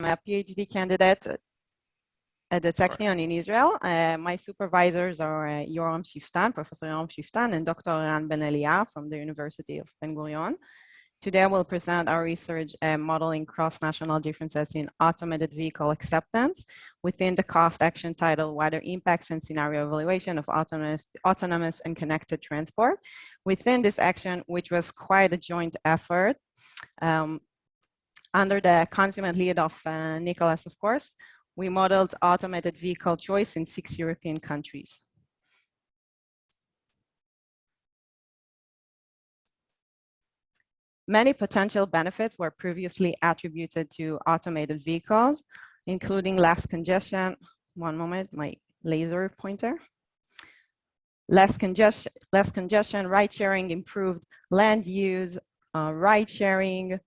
a PhD candidate at the Technion in Israel. Uh, my supervisors are uh, Yoram Shiftan, Professor Yoram Shiftan, and Dr. Eran Ben Elia from the University of Ben Gurion. Today, I will present our research uh, modeling cross-national differences in automated vehicle acceptance within the cost action title, wider impacts and scenario evaluation of autonomous, autonomous and connected transport. Within this action, which was quite a joint effort, um, under the consummate lead of uh, Nicholas, of course, we modeled automated vehicle choice in six European countries. Many potential benefits were previously attributed to automated vehicles, including less congestion. One moment, my laser pointer. Less congestion, less congestion, ride sharing, improved land use, uh, ride sharing,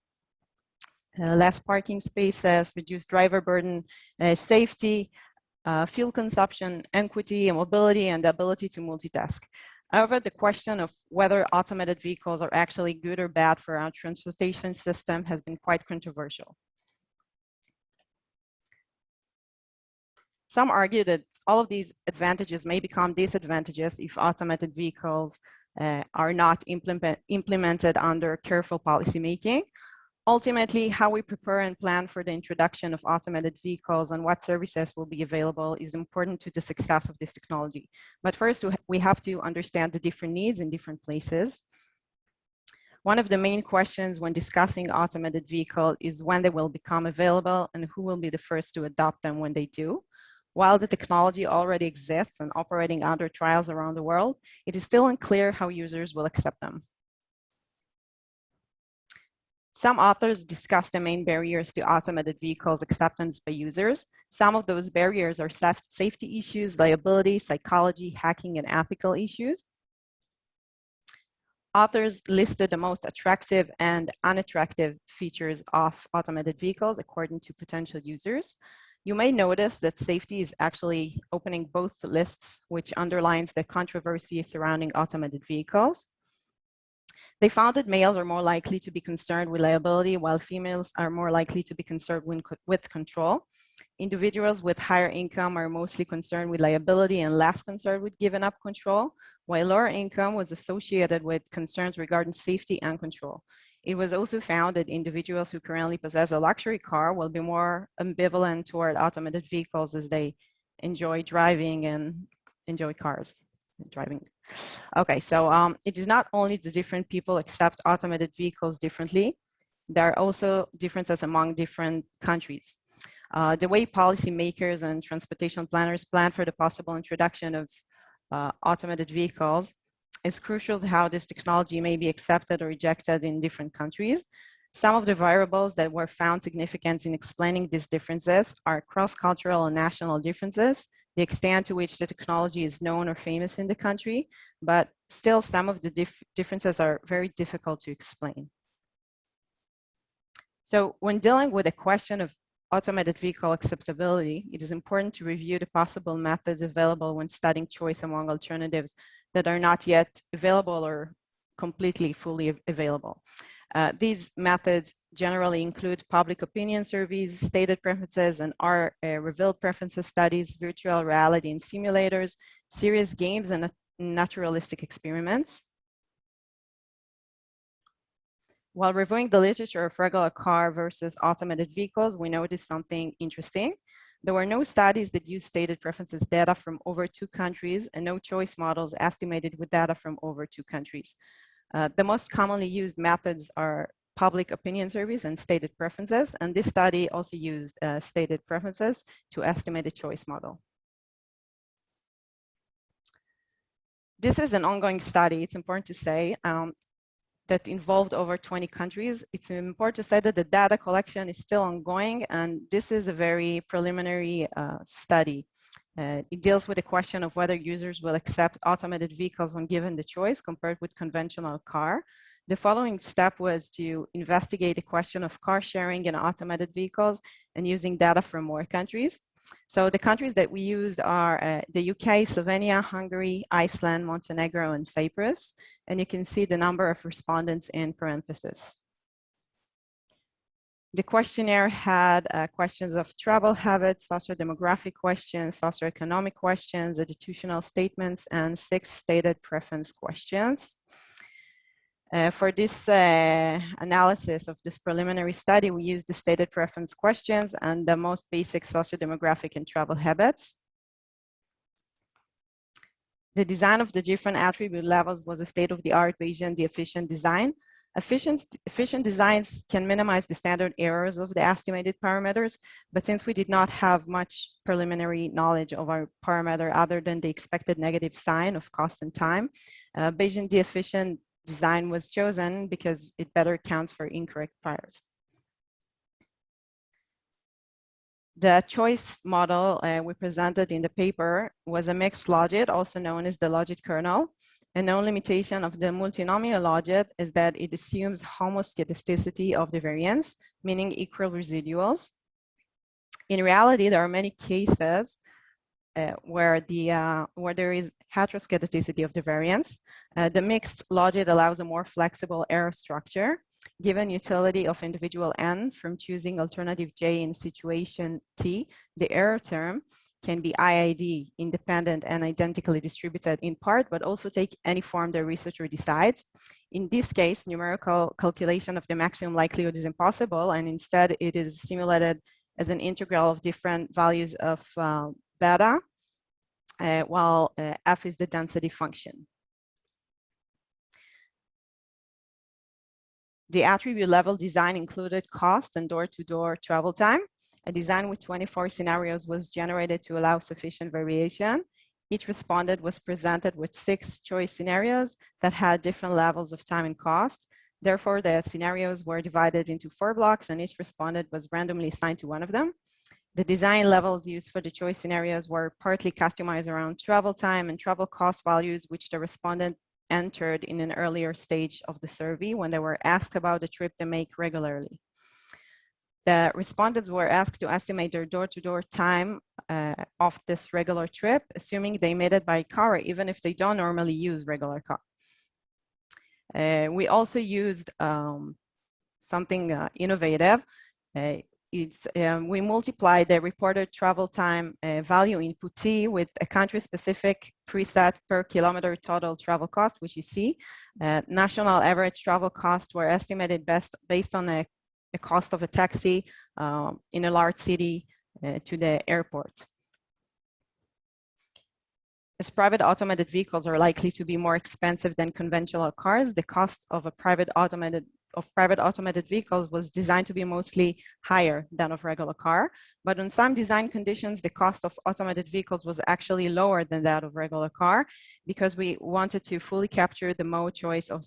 less parking spaces, reduced driver burden, uh, safety, uh, fuel consumption, equity, mobility, and the ability to multitask. However, the question of whether automated vehicles are actually good or bad for our transportation system has been quite controversial. Some argue that all of these advantages may become disadvantages if automated vehicles uh, are not implement, implemented under careful policymaking, Ultimately, how we prepare and plan for the introduction of automated vehicles and what services will be available is important to the success of this technology. But first, we have to understand the different needs in different places. One of the main questions when discussing automated vehicles is when they will become available and who will be the first to adopt them when they do. While the technology already exists and operating under trials around the world, it is still unclear how users will accept them. Some authors discuss the main barriers to automated vehicles acceptance by users. Some of those barriers are safety issues, liability, psychology, hacking, and ethical issues. Authors listed the most attractive and unattractive features of automated vehicles according to potential users. You may notice that safety is actually opening both lists, which underlines the controversy surrounding automated vehicles. They found that males are more likely to be concerned with liability, while females are more likely to be concerned with control. Individuals with higher income are mostly concerned with liability and less concerned with giving up control, while lower income was associated with concerns regarding safety and control. It was also found that individuals who currently possess a luxury car will be more ambivalent toward automated vehicles as they enjoy driving and enjoy cars driving. Okay, so um, it is not only the different people accept automated vehicles differently, there are also differences among different countries. Uh, the way policymakers and transportation planners plan for the possible introduction of uh, automated vehicles is crucial to how this technology may be accepted or rejected in different countries. Some of the variables that were found significant in explaining these differences are cross-cultural and national differences, the extent to which the technology is known or famous in the country, but still some of the dif differences are very difficult to explain. So when dealing with the question of automated vehicle acceptability, it is important to review the possible methods available when studying choice among alternatives that are not yet available or completely fully available. Uh, these methods generally include public opinion surveys, stated preferences, and are uh, revealed preferences studies, virtual reality and simulators, serious games, and naturalistic experiments. While reviewing the literature of regular car versus automated vehicles, we noticed something interesting. There were no studies that used stated preferences data from over two countries and no choice models estimated with data from over two countries. Uh, the most commonly used methods are public opinion surveys and stated preferences. And this study also used uh, stated preferences to estimate a choice model. This is an ongoing study, it's important to say, um, that involved over 20 countries. It's important to say that the data collection is still ongoing, and this is a very preliminary uh, study. Uh, it deals with the question of whether users will accept automated vehicles when given the choice compared with conventional car. The following step was to investigate the question of car sharing and automated vehicles and using data from more countries. So the countries that we used are uh, the UK, Slovenia, Hungary, Iceland, Montenegro, and Cyprus. And you can see the number of respondents in parentheses. The questionnaire had uh, questions of travel habits, socio-demographic questions, socio-economic questions, attitudinal statements, and six stated preference questions. Uh, for this uh, analysis of this preliminary study, we used the stated preference questions and the most basic socio-demographic and travel habits. The design of the different attribute levels was a state-of-the-art Bayesian the efficient design. Efficient, efficient designs can minimize the standard errors of the estimated parameters, but since we did not have much preliminary knowledge of our parameter other than the expected negative sign of cost and time, uh, Bayesian efficient design was chosen because it better accounts for incorrect priors. The choice model uh, we presented in the paper was a mixed logit, also known as the logit kernel. A known limitation of the multinomial logit is that it assumes homoscedasticity of the variance, meaning equal residuals. In reality, there are many cases uh, where the uh, where there is heteroscedasticity of the variance. Uh, the mixed logit allows a more flexible error structure given utility of individual n from choosing alternative j in situation t, the error term can be IID, independent and identically distributed in part, but also take any form the researcher decides. In this case, numerical calculation of the maximum likelihood is impossible, and instead it is simulated as an integral of different values of uh, beta, uh, while uh, f is the density function. The attribute level design included cost and door-to-door -door travel time. A design with 24 scenarios was generated to allow sufficient variation. Each respondent was presented with six choice scenarios that had different levels of time and cost. Therefore, the scenarios were divided into four blocks and each respondent was randomly assigned to one of them. The design levels used for the choice scenarios were partly customized around travel time and travel cost values, which the respondent entered in an earlier stage of the survey when they were asked about the trip they make regularly. The respondents were asked to estimate their door-to-door -door time uh, of this regular trip, assuming they made it by car, even if they don't normally use regular car. Uh, we also used um, something uh, innovative. Uh, it's, um, we multiply the reported travel time uh, value input T with a country-specific preset per kilometer total travel cost, which you see. Uh, national average travel costs were estimated best based on a, a cost of a taxi um, in a large city uh, to the airport. As private automated vehicles are likely to be more expensive than conventional cars, the cost of a private automated of private automated vehicles was designed to be mostly higher than of regular car. But on some design conditions, the cost of automated vehicles was actually lower than that of regular car because we wanted to fully capture the mode choice of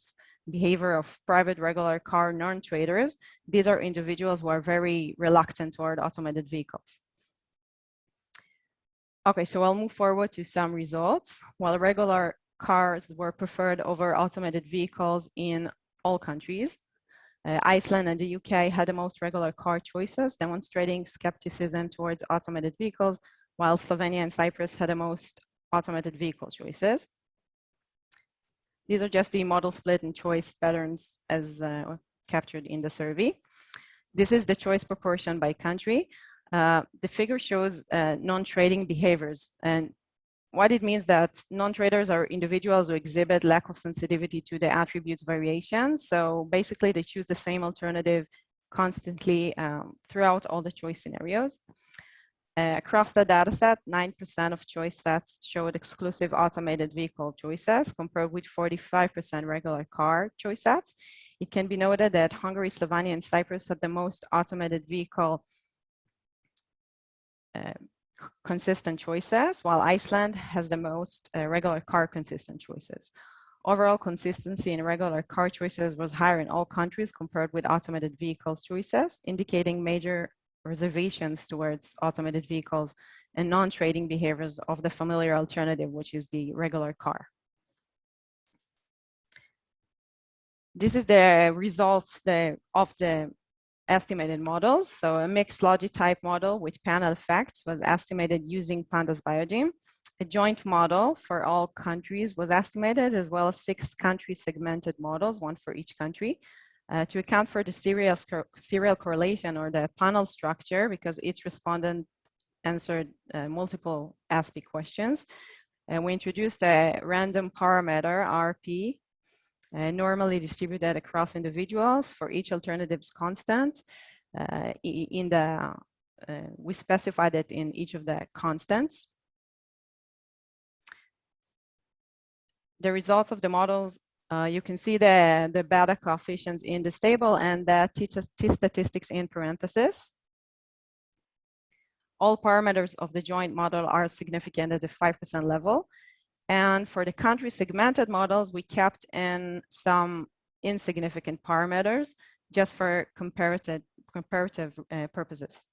behavior of private regular car non-traders. These are individuals who are very reluctant toward automated vehicles. Okay, so I'll move forward to some results. While regular cars were preferred over automated vehicles in all countries, uh, Iceland and the UK had the most regular car choices, demonstrating skepticism towards automated vehicles, while Slovenia and Cyprus had the most automated vehicle choices. These are just the model split and choice patterns as uh, captured in the survey. This is the choice proportion by country. Uh, the figure shows uh, non-trading behaviors and what it means that non-traders are individuals who exhibit lack of sensitivity to the attributes variations. So basically they choose the same alternative constantly um, throughout all the choice scenarios. Uh, across the dataset, 9% of choice sets showed exclusive automated vehicle choices compared with 45% regular car choice sets. It can be noted that Hungary, Slovenia, and Cyprus had the most automated vehicle uh, consistent choices, while Iceland has the most uh, regular car consistent choices. Overall consistency in regular car choices was higher in all countries compared with automated vehicles choices, indicating major reservations towards automated vehicles and non-trading behaviors of the familiar alternative, which is the regular car. This is the results the, of the estimated models. So a mixed logit type model with panel effects was estimated using Pandas Biogeme. A joint model for all countries was estimated as well as six country segmented models, one for each country. Uh, to account for the serial, serial correlation or the panel structure, because each respondent answered uh, multiple ASPE questions, and we introduced a random parameter, RP, uh, normally distributed across individuals for each alternative's constant. Uh, in the, uh, we specified it in each of the constants. The results of the models, uh, you can see the, the beta coefficients in this table and the t, t statistics in parentheses. All parameters of the joint model are significant at the 5% level. And for the country segmented models, we kept in some insignificant parameters just for comparative, comparative uh, purposes.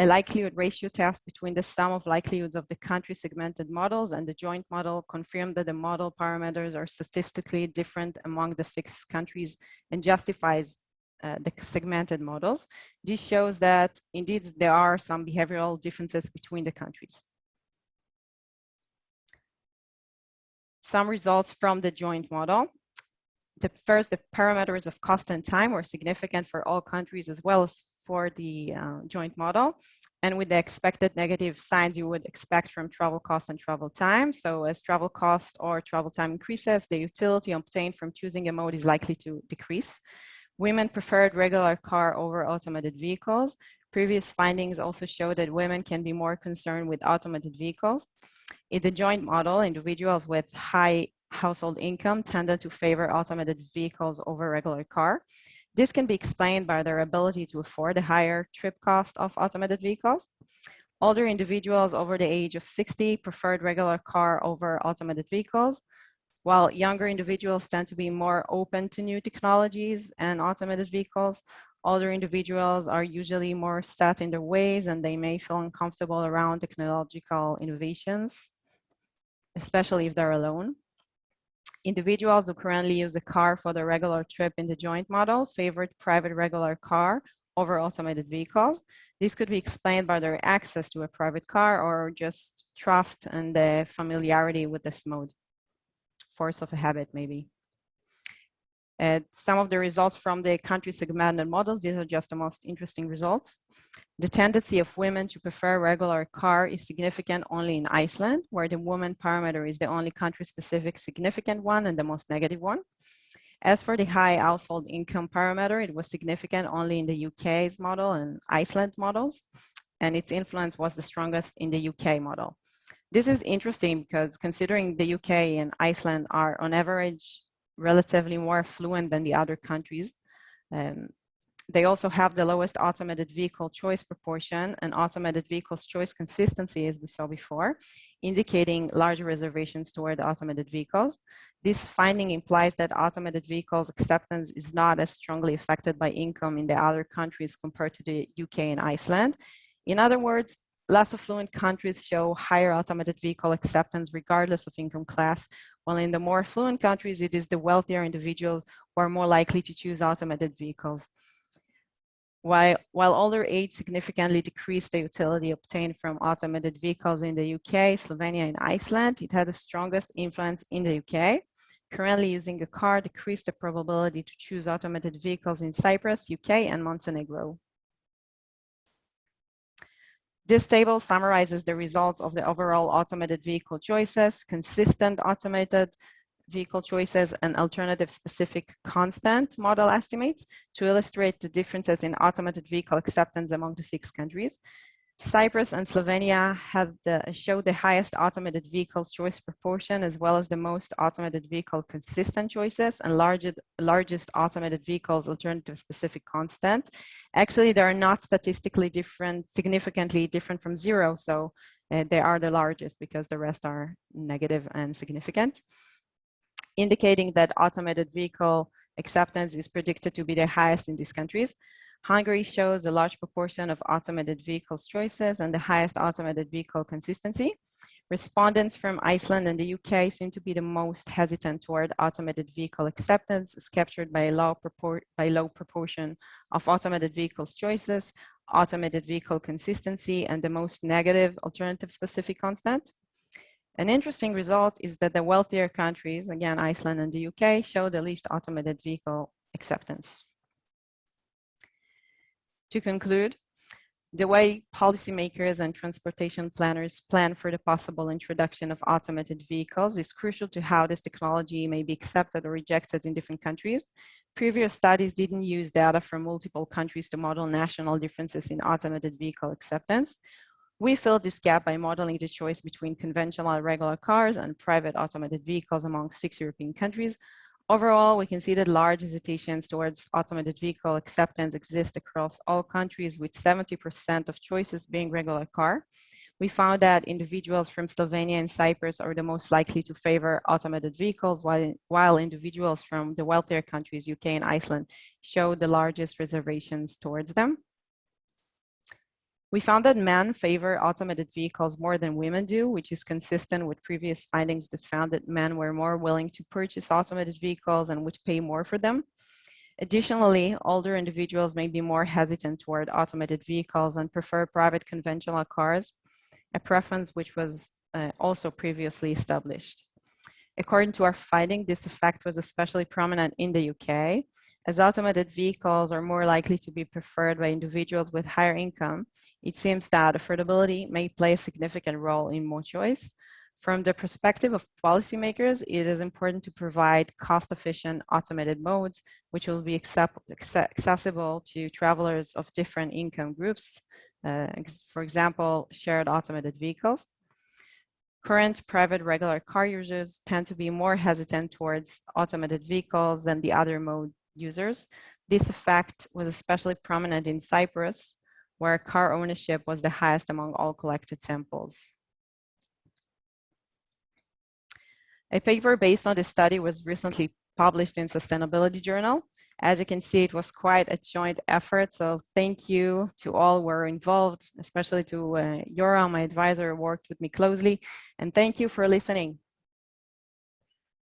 A likelihood ratio test between the sum of likelihoods of the country segmented models and the joint model confirmed that the model parameters are statistically different among the six countries and justifies uh, the segmented models. This shows that indeed there are some behavioral differences between the countries. Some results from the joint model. The first, the parameters of cost and time were significant for all countries as well as for the uh, joint model. And with the expected negative signs you would expect from travel cost and travel time. So as travel cost or travel time increases, the utility obtained from choosing a mode is likely to decrease. Women preferred regular car over automated vehicles. Previous findings also show that women can be more concerned with automated vehicles. In the joint model, individuals with high household income tended to favor automated vehicles over regular car. This can be explained by their ability to afford a higher trip cost of automated vehicles. Older individuals over the age of 60 preferred regular car over automated vehicles while younger individuals tend to be more open to new technologies and automated vehicles, older individuals are usually more set in their ways and they may feel uncomfortable around technological innovations, especially if they're alone. Individuals who currently use a car for the regular trip in the joint model favored private regular car over automated vehicles. This could be explained by their access to a private car or just trust and the familiarity with this mode force of a habit, maybe. And some of the results from the country segmented models, these are just the most interesting results. The tendency of women to prefer regular car is significant only in Iceland, where the woman parameter is the only country-specific significant one and the most negative one. As for the high household income parameter, it was significant only in the UK's model and Iceland models, and its influence was the strongest in the UK model. This is interesting because considering the UK and Iceland are on average relatively more affluent than the other countries, um, they also have the lowest automated vehicle choice proportion and automated vehicles choice consistency as we saw before, indicating larger reservations toward automated vehicles. This finding implies that automated vehicles acceptance is not as strongly affected by income in the other countries compared to the UK and Iceland. In other words, less affluent countries show higher automated vehicle acceptance regardless of income class, while in the more affluent countries, it is the wealthier individuals who are more likely to choose automated vehicles. While, while older age significantly decreased the utility obtained from automated vehicles in the UK, Slovenia, and Iceland, it had the strongest influence in the UK. Currently using a car decreased the probability to choose automated vehicles in Cyprus, UK, and Montenegro. This table summarizes the results of the overall automated vehicle choices, consistent automated vehicle choices, and alternative specific constant model estimates to illustrate the differences in automated vehicle acceptance among the six countries. Cyprus and Slovenia had the, showed the highest automated vehicle choice proportion, as well as the most automated vehicle consistent choices and largest, largest automated vehicles alternative specific constant. Actually, they are not statistically different, significantly different from zero. So uh, they are the largest because the rest are negative and significant, indicating that automated vehicle acceptance is predicted to be the highest in these countries. Hungary shows a large proportion of automated vehicles choices and the highest automated vehicle consistency. Respondents from Iceland and the UK seem to be the most hesitant toward automated vehicle acceptance, as captured by a low, by low proportion of automated vehicles choices, automated vehicle consistency, and the most negative alternative specific constant. An interesting result is that the wealthier countries, again, Iceland and the UK, show the least automated vehicle acceptance. To conclude, the way policymakers and transportation planners plan for the possible introduction of automated vehicles is crucial to how this technology may be accepted or rejected in different countries. Previous studies didn't use data from multiple countries to model national differences in automated vehicle acceptance. We filled this gap by modeling the choice between conventional regular cars and private automated vehicles among six European countries, Overall, we can see that large hesitations towards automated vehicle acceptance exist across all countries with 70% of choices being regular car. We found that individuals from Slovenia and Cyprus are the most likely to favor automated vehicles, while, while individuals from the wealthier countries, UK and Iceland, show the largest reservations towards them. We found that men favor automated vehicles more than women do, which is consistent with previous findings that found that men were more willing to purchase automated vehicles and would pay more for them. Additionally, older individuals may be more hesitant toward automated vehicles and prefer private conventional cars, a preference which was uh, also previously established. According to our finding, this effect was especially prominent in the UK, as automated vehicles are more likely to be preferred by individuals with higher income, it seems that affordability may play a significant role in mode choice. From the perspective of policymakers, it is important to provide cost-efficient automated modes, which will be accessible to travelers of different income groups, uh, for example, shared automated vehicles. Current private regular car users tend to be more hesitant towards automated vehicles than the other mode users. This effect was especially prominent in Cyprus, where car ownership was the highest among all collected samples. A paper based on this study was recently published in Sustainability Journal. As you can see, it was quite a joint effort. So thank you to all who were involved, especially to uh, Yora, my advisor, who worked with me closely. And thank you for listening.